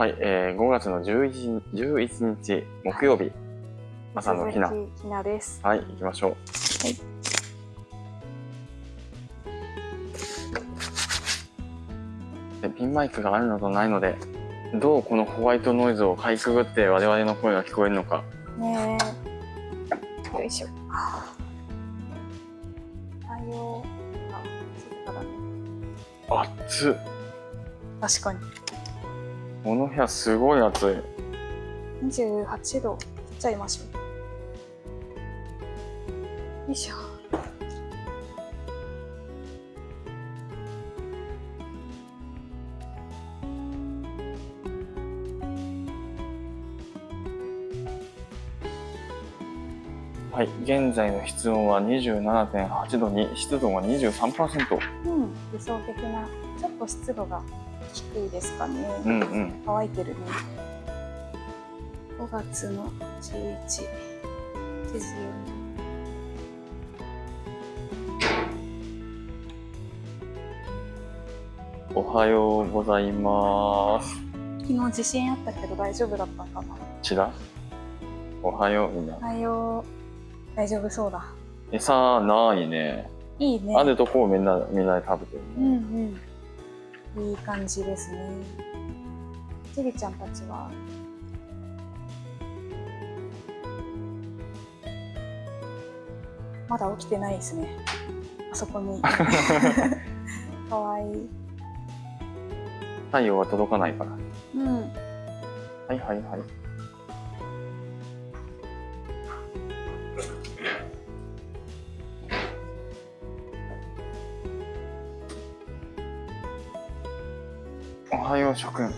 はい、えー、5月の 11, 11日木曜日朝のひなひなです。はい行きましょうはいでピンマイクがあるのとないのでどうこのホワイトノイズをかいくぐって我々の声が聞こえるのかねえ。よいしょ。あ、静かだね。熱っ確かに。この部屋すごい暑い28度。切っちゃいましょう。よいしょ。はい現在の室温は27.8度に湿度が23%うん、理想的な。ちょっと湿度が低いですかね。うんうん。乾いてるね。5月の11時おはようございます。昨日地震あったけど大丈夫だったかな。ちら？おはようみんな。おはよう。大丈夫そうだ。餌ないね。いいね。あるとこをみんなみんなで食べてるうんね、うんいい感じですね。ちびちゃんたちは？まだ起きてないですね。あそこに。かわいい。太陽は届かないから。うん。はいはいはいよう諸君。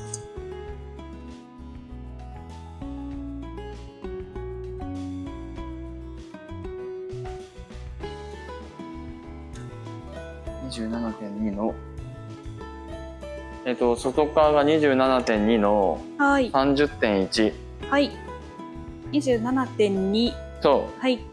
27.2の。えっと外側が27.2の。はい。30.1はい。27.2そはい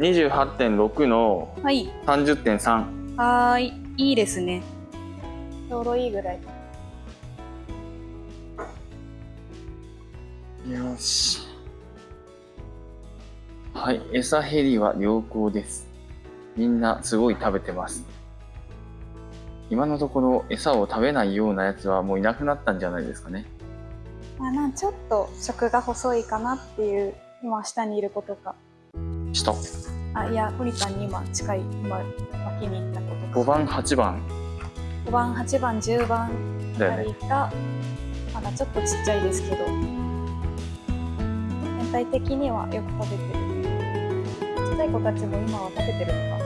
28.6のはい。30.3はーい。いいですね。ちょうどいいぐらい。よし。はい。餌減りは良好です。みんなすごい食べてます。今のところ餌を食べないようなやつはもういなくなったんじゃないですかね。まあなんちょっと食が細いかなっていう今下にいることか下あいや堀ちゃんに今近い今脇に行ったこと5番8番。5番8番10番あたりがまだちょっとちっちゃいですけど。全体的にはよく食べてる。ちっちゃい子たちも今は食べてるのか。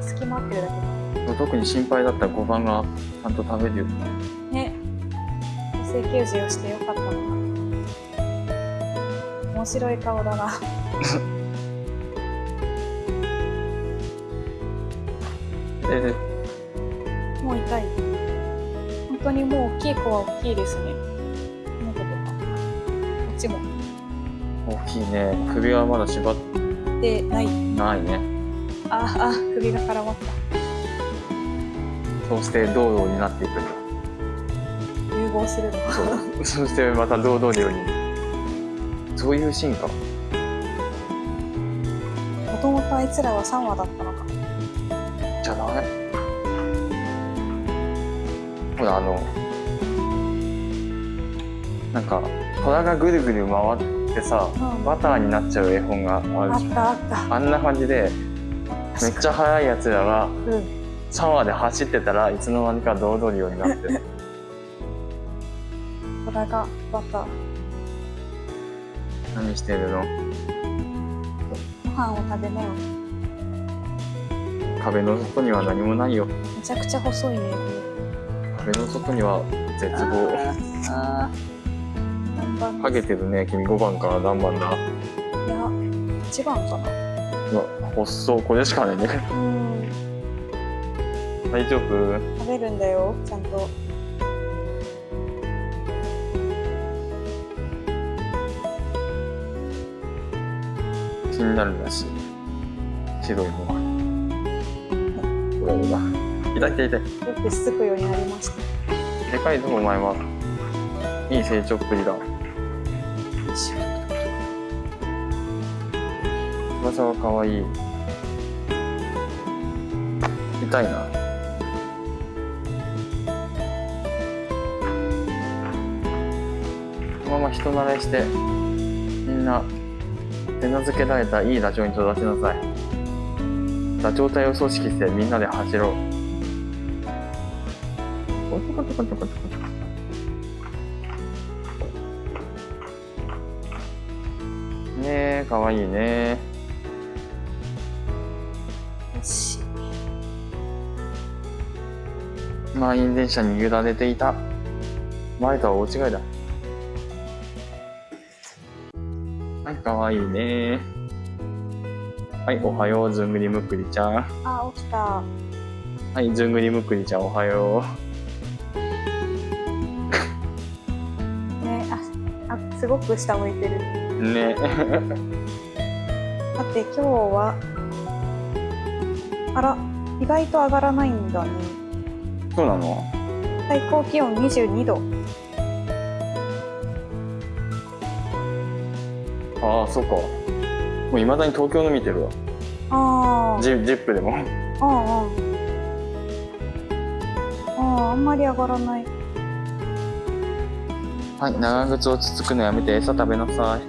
隙間合ってるだけか特に心配だった5番がちゃんと食べるよね。女性給仕をしてよかったのか面白い顔だな もう痛い。本当にもう大きい子は大きいですね。この子とか。こっちも。大きいね。首はまだ縛っでない。ないね。ああ首が絡まった。そうして道路になっていくんだ。融合するの。そう。そしてまた堂々のように。そういう進化 もともとあいつらは3羽だったのかほらあのなんか虎がぐるぐる回ってさうん。バターになっちゃう絵本があるでしょあったあった。あんな感じでめっちゃ速いやつらがうん。シャワーで走ってたらいつの間にか堂々のようになって。るこれがバター。何してるの？ご飯を食べなよ。壁の外には何もないよ。めちゃくちゃ細いね壁の外には絶望。ハゲてるね君5番から何番だ？いや1番かな。うわ細っこれしかないね。うん。大丈夫？食べるんだよちゃんと。気になるらしい。白いのがこれが痛い痛い痛い。よくしつくようになりました。でかいぞお前はいい成長っぷりだ。翼はかわい。い痛いな。このまま人慣れしてみんな手なずけられたいいダチョウに育ちなさい。ダチョウ隊を組織してみんなで走ろうコトコトコトコトコトねえかわいいね。満員電車に揺られていた。前とは大違いだ。はいかわいいね。はいおはようずんぐりむっくりちゃん。あ起きた。はいずんぐりむっくりちゃんおはよねごく下向いてる。うね。だって今日はあら意外と上がらないんだね。そうなの？最高気温22度。ああそっか。もういまだに東京の見てるわ。あー。ジジップでも。あーあーあーあんまり上がらないはい長靴をつつくのやめて餌食べなさい。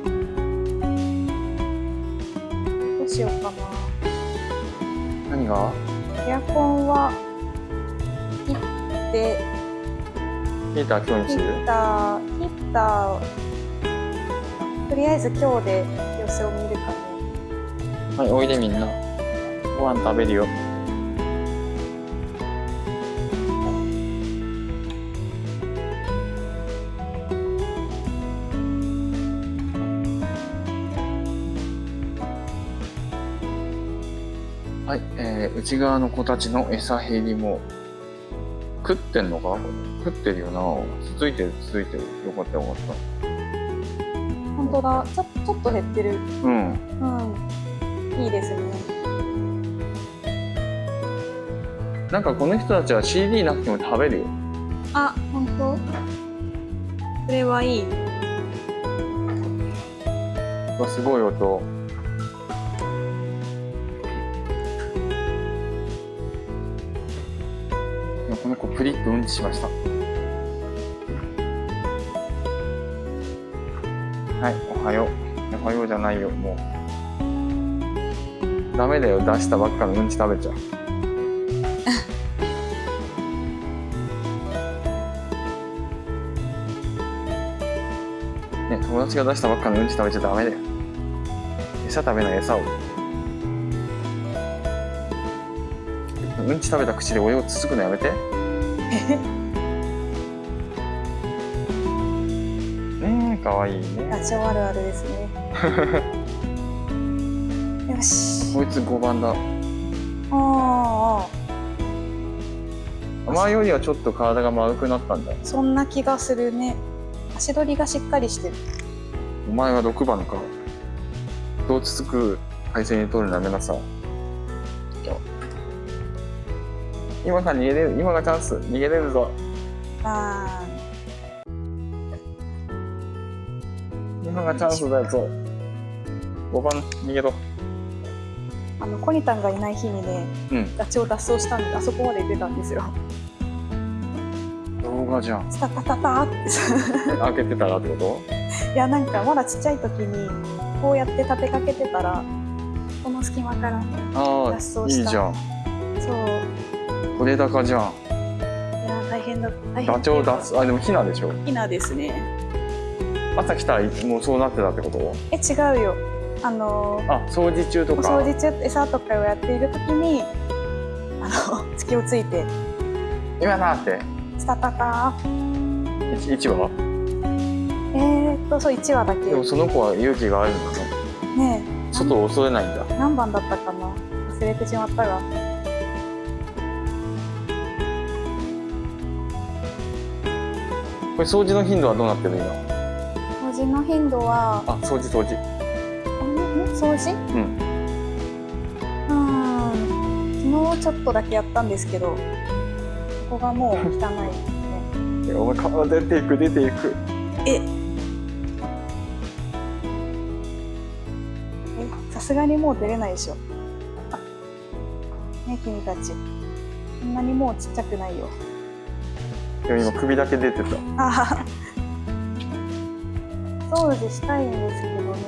どうしようかな。何が？エアコンは切ってヒーター今日にヒする？ッターヒッターとりあえず今日で様子を見るかね。はいおいでみんな。ご飯食べるよ内側の子たちの餌減りも食ってんのか？食ってるよな。つついてるつついてる。よかったよかった。本当だ。ちょちょっと減ってる。うん。うんいいですね。なんかこの人たちは CD なくても食べるよ。あ本当？それはいい。わすごい音しました。はいおはよう。おはようじゃないよ。もう。ダメだよ。出したばっかのうんち食べちゃう。ね友達が出したばっかのうんち食べちゃダメだよ。餌食べない餌を。うんち食べた口でお湯をつつくのやめて。ねえかわいいね。ラジオあるあるですね。よし。こいつ5番だ。ああ前よりはちょっと体が丸くなったんだ。そんな気がするね。足取りがしっかりしてる。お前は6番か。どうつつく配線に取るのやめなさい今が逃げれる今がチャンス逃げれるぞ。あ今がチャンスだぞ。5番逃げろ。ーあのコニタンがいない日にねうん。ダチを脱走したんであそこまで行ってたんですよ。動画じゃん。スタタタタって。さ開けてたらってこ いやなんかまだちっちゃい時にこうやって立てかけてたらこの隙間から脱走した。いいじゃん。そう取れ高じゃん。いや大変だ。大変。ダチョウ脱あでもヒナでしょ？ヒナですね。朝来たらもうそうなってたってこと？え違うよ。あのあ掃除中とおか。掃除中餌とかをやっている時にあの 隙をついて。今だって？スタタタ1話えー、っとそう1話だけ。でもその子は勇気があるんだねね外を恐れないんだ。え何番だったかな？忘れてしまったがれ掃除の頻度はどうなってる今？掃除の頻度はあ掃除掃除。掃除？うん。うん。昨日ちょっとだけやったんですけどここがもう汚いで。すねお前顔出ていく出ていく。え。えさすがにもう出れないでしょ。あね君たち。そんなにもうちっちゃくないよでも今首だけ出てた。掃除したいんですけどね。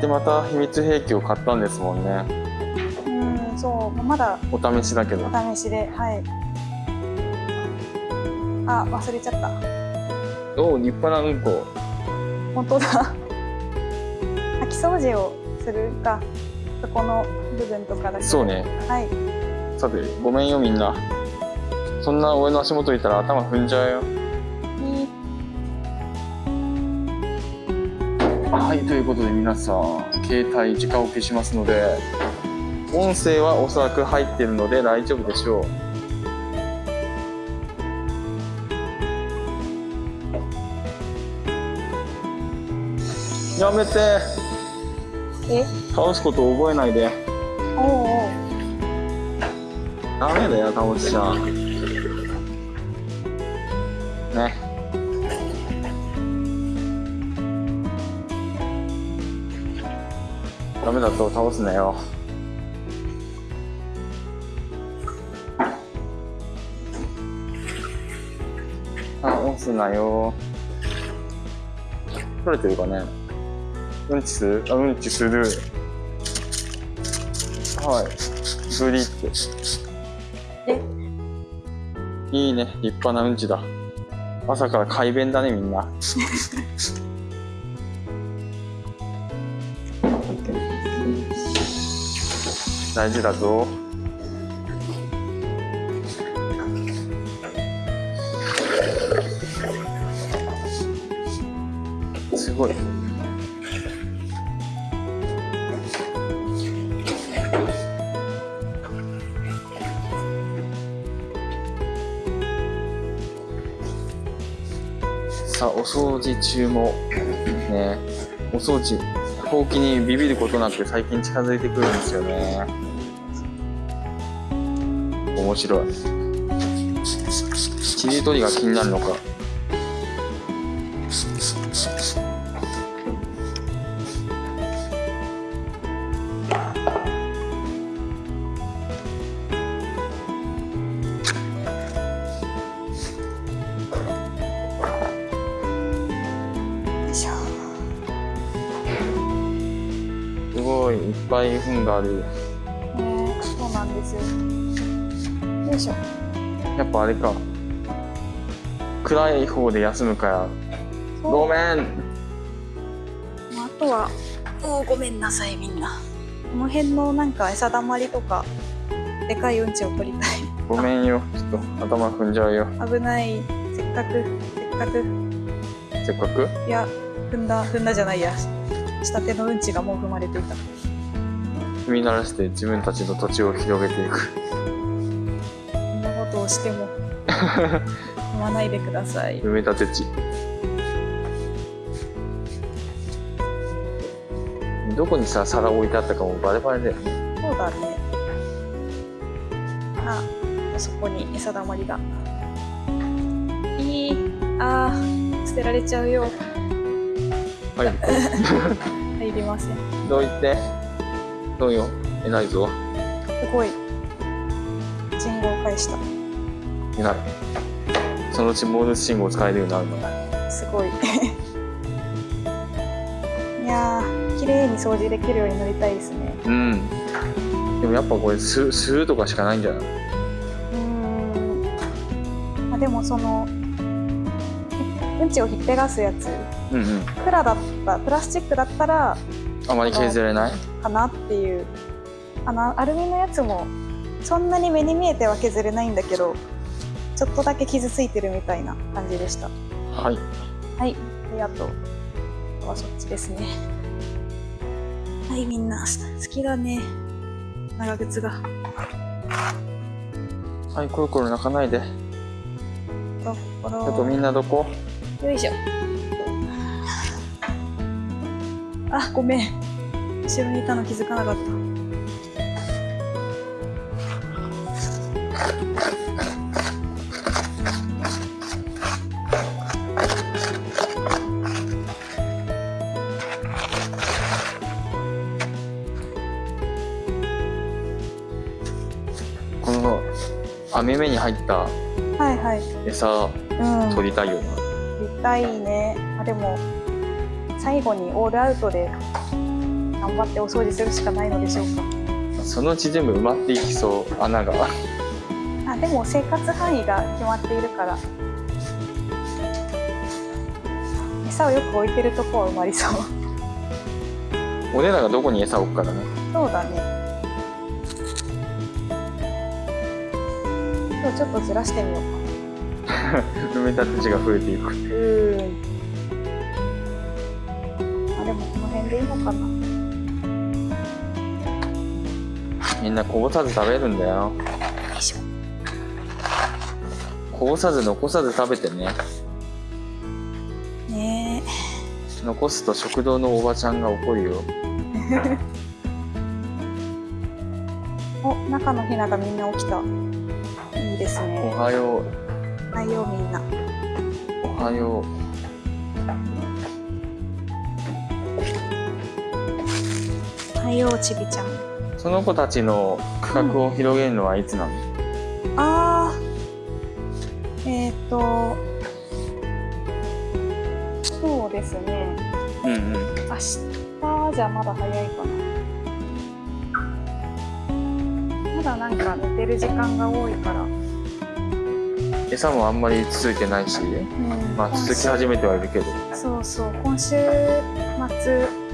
でまた秘密兵器を買ったんですもんね。うんそうまだ。お試しだけど。お試しではい。あ忘れちゃった。おお立派なうんこ。本当だ。掃き掃除をするかそこの部分とかだけ。そうね。はい。さてごめんよみんなそんな俺の足元いたら頭踏んじゃうよ。いいはいということで皆さん携帯直置きしますので音声はおそらく入ってるので大丈夫でしょう。やめて。え？倒すこと覚えないで。おうおう。ダメだよ倒しちゃね。ダメだと倒すなよ。あ押すなよ。取れてるかね。うんちする？あうんちする。はい。ブリって。え？いいね、立派なうんちだ。朝から快便だね、みんな。大事だぞ。すごい。さあ、お掃除中も、ね、お掃除、ほうきにビビることなく最近近づいてくるんですよね。面白い。ちりとりが気になるのか。ぱい糞がある。ねそうなんですよよいしょやっぱあれか。暗い方で休むから。ごめん。あとはもうごめんなさいみんなこの辺のなんか餌だまりとかでかいうんちを取りたごめんよ。ちょっと頭踏んじゃうよ。い危ないせっかくせっかくせっかく？いや踏んだ踏んだじゃないや下手のうんちがもう踏まれていた踏み鳴らして自分たちの土地を広げていく。そんなことをしても踏まないでください埋め立て地。どこにさ、皿置いてあったかもバレバレだよね。そうだねあそこに餌だまりがいいあー捨てられちゃうよはい。入りませんどう言って？どうよ。偉いぞ。すごい信号を返した偉い。そのうちモールス信号使えるようになるのだ。すごい いやー綺麗に掃除できるようになりたいですねうん。でもやっぱこれ、す、するとかしかないんじゃない？うーんあでもそのうんちをひっぺがすやつうんうん。プラだったプラスチックだったらあまり削れない？かなっていう。あのアルミのやつもそんなに目に見えては削れないんだけどちょっとだけ傷ついてるみたいな感じでした。はい。はい。であとあとはそっちですね。はいみんな。好きだね。長靴が。はい、コロコロ泣かないで。ところあとみんなどこ？よいしょ。あごめん後ろにいたの気づかなかった。この網目に入ったはいはい。餌取りたいよな、取りたいね。あでも最後にオールアウトで頑張ってお掃除するしかないのでしょうそのうち全部埋まっていきそう穴が。か あでも生活範囲が決まっているから。餌をよく置いてるとこは埋まりそう。俺らがどこに餌置くからね。そうだね。今日ちょっとずらしてみよう。か 埋め立て地が増えていく。うーん。あでもこの辺でいいのかなみんなこぼさず食べるんだよ。よいしょ。こぼさず残さず食べてね。ね。残すと食堂のおばちゃんが怒るよ。えお中のひながみんな起きた。いいですおねはよはいよみんな。うおはよはいよちびちゃん。うその子たちの区画を広げるのはいつなの、あーえっ、ー、とそうですね。うんうん。明日じゃまだ早いかな。まだなんか寝てる時間が多いから、餌もあんまり続いてないし、うん。まあ、続き始めてはいるけど。そうそう今週末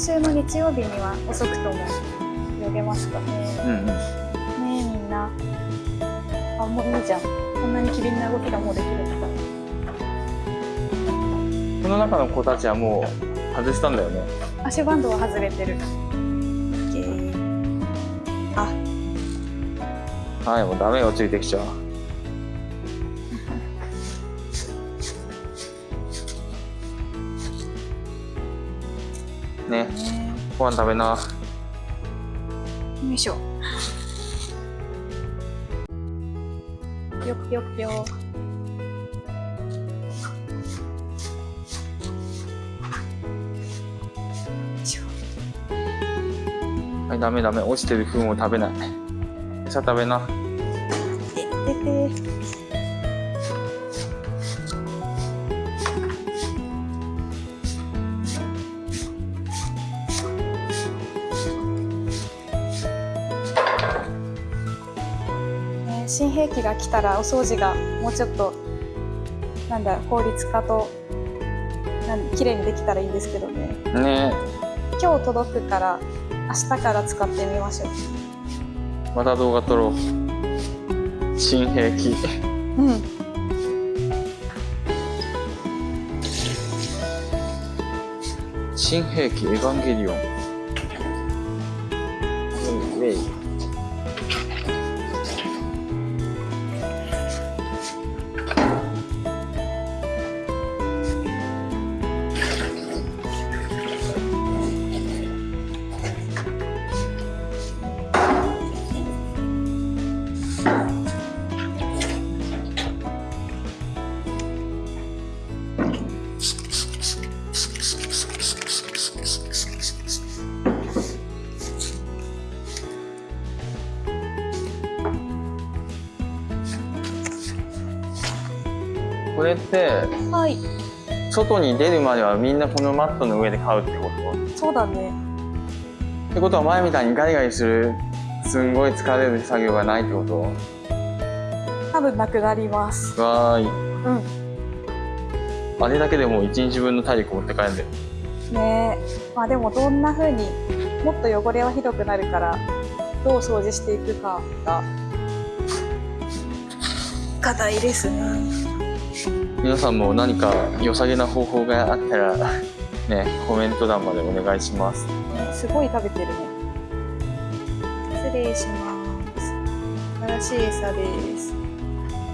週の日曜日には遅くとも泳げますかね。うんうんねえみん。なあもういいじゃん。こんなに機敏な動きがもうできるんだこの中の子たちはもう外したんだよね。足バンドは外れてる。あ。はいもうダメよついてきちゃ。うご飯食べな。よいしょ。ぴょくぴょくぴょはいダメダメ。落ちてる糞を食べない。餌食べな新兵器が来たらお掃除がもうちょっとなんだ効率化となん綺麗にできたらいいんですけどね。ね。今日届くから明日から使ってみましょう。また動画撮ろう。新兵器。うん。新兵器エヴァンゲリオンはい。外に出るまではみんなこのマットの上で飼うってこと？そうだね。ってことは前みたいにガリガリするすんごい疲れる作業がないってこと？多分なくなります。わーい。うん。あれだけでもう1日分の体力持って帰る。んだよねえ。まあでもどんな風にもっと汚れはひどくなるからどう掃除していくかが課題ですね皆さんも何か良さげな方法があったらねコメント欄までお願いします。ねすごい食べてるね。失礼します。新しい餌です。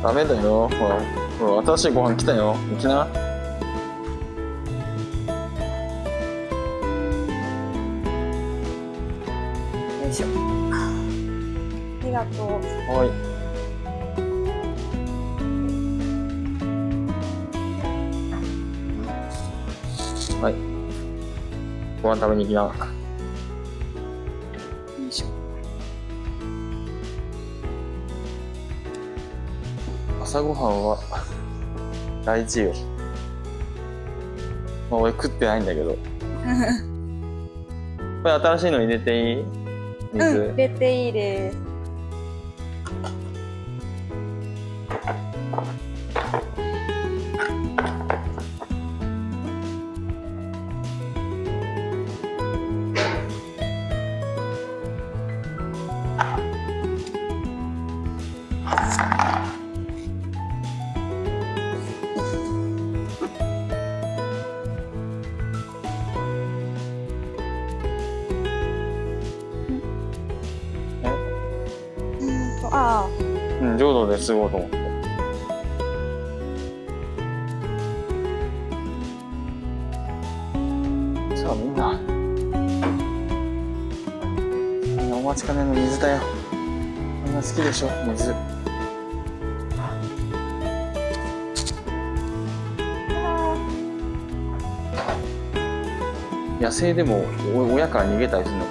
ダメだよ。ほらほら新しいご飯来たよ。行きな。よいしょ。ありがとう。はいご飯食べに行きな。よい朝ごはんは大事よ。まあ俺食ってないんだけど。これ新しいの入れていい？水、うん、入れていいです。うん、浄土で過ごうと思って。さあみんな。みんなお待ちかねの水だよ。みんな好きでしょ、水。野生でもお親から逃げたりするのか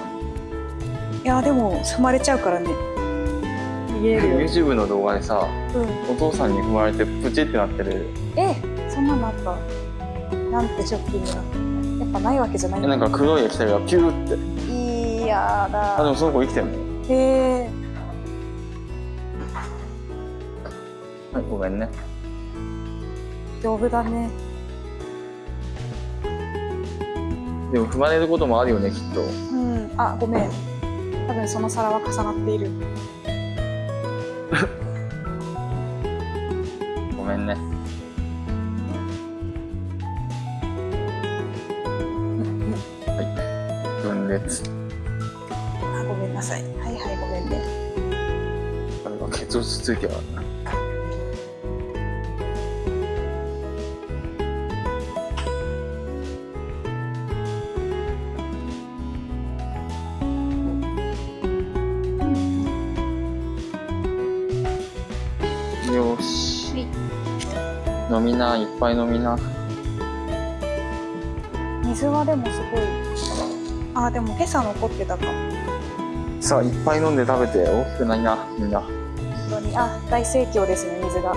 いや、でも、踏まれちゃうからね。逃げれるなよ。YouTube の動画でさ、うん。お父さんに踏まれてプチってなってる。え、そんなのあった。なんてショッキングな。やっぱないわけじゃないえなんか黒い液体がピューって。いやあ、でだ。もその子生きてるの？へえ。はい、ごめんね。丈夫だね。でも踏まれることもあるよね、きっと。うん。あ、ごめん。多分その皿は重なっている。ごめんね。分裂。あ、ごめんなさい。はいはい、ごめんね。あれが血圧ついてるからな。みな、いっぱい飲みな。水はでもすごい。あ、でも今朝残ってたかも。さあ、いっぱい飲んで食べて大きくないな、みんな。本当に。あ、大盛況ですね、水が。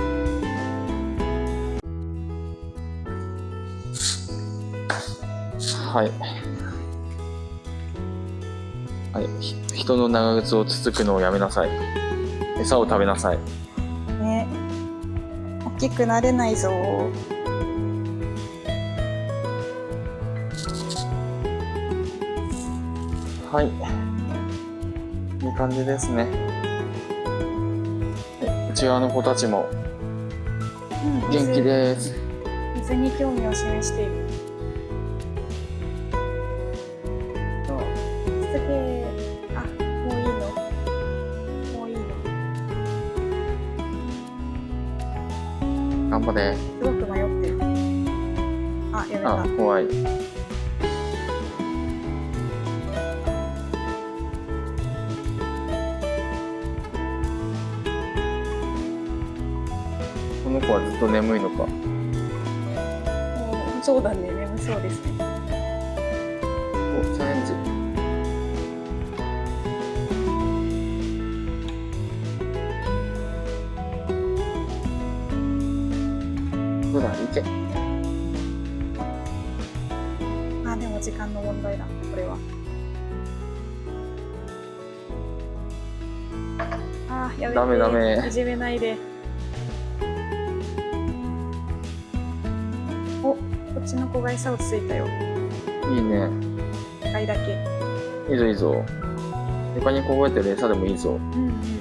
はい。はい、ひ人の長靴をつつくのをやめなさい。餌を食べなさい。きくなれないぞ。はい。いい感じですね。はい内側の子たちもうん、元気です。水に興味を示している。頑張れ。すごく迷ってる。あ、やめた。あ、怖い。この子はずっと眠いのか。もうそうだね、眠そうですね。ダメダメいじめないで。お、こっちの子が餌をついたよ。いいね。一回だけ。いいぞいいぞ。床にこぼれてる餌でもいいぞ。うん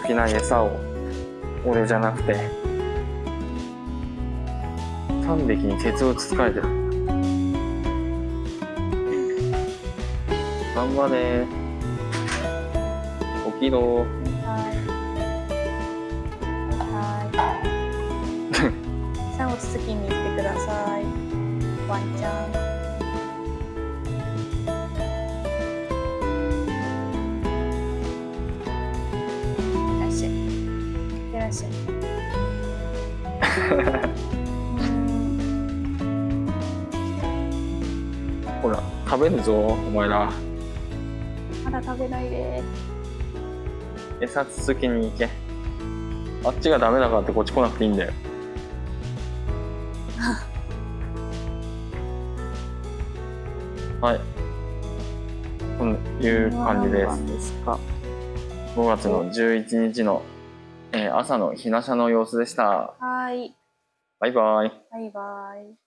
る。餌つつきな餌を。俺じゃなくて。3匹に鉄をつつかれてる。頑張れ。起きろ。はい。はい。餌をつつきに行ってください。ワンちゃん。いらっしゃい。ほら食べるぞお前ら。まだ食べないで。餌続けに行け。あっちがダメだからってこっち来なくていいんだよ。はい。こういう感じです。ですか？5月の11日の、えー朝のひなしゃの様子でした。はい。バイバイ。バイバイ